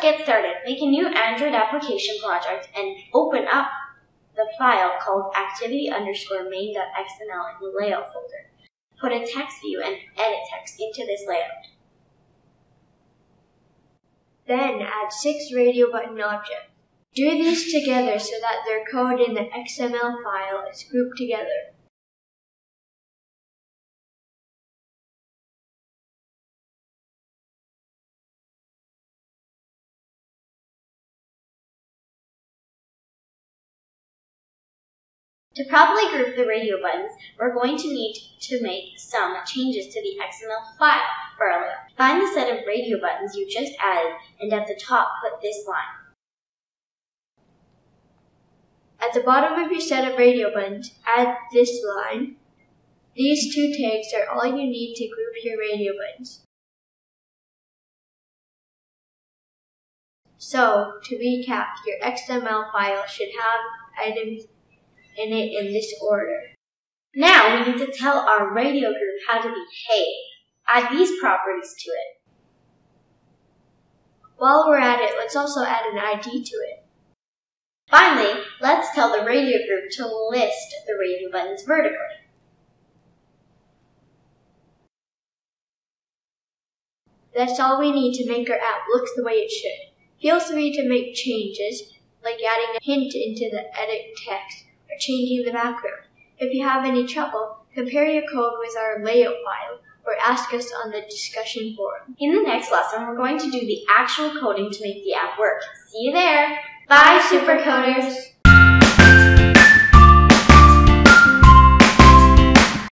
get started. Make a new Android application project and open up the file called activity underscore main.xml in the layout folder. Put a text view and edit text into this layout. Then add six radio button objects. Do these together so that their code in the XML file is grouped together. To properly group the radio buttons, we're going to need to make some changes to the XML file for our layout. Find the set of radio buttons you just added and at the top put this line. At the bottom of your set of radio buttons, add this line. These two tags are all you need to group your radio buttons. So, to recap, your XML file should have items in it in this order. Now we need to tell our radio group how to behave. Add these properties to it. While we're at it, let's also add an ID to it. Finally, let's tell the radio group to list the radio buttons vertically. That's all we need to make our app look the way it should. Feel free to make changes, like adding a hint into the edit text or changing the background. If you have any trouble, compare your code with our layout file or ask us on the discussion forum. In the next lesson, we're going to do the actual coding to make the app work. See you there! Bye, supercoders!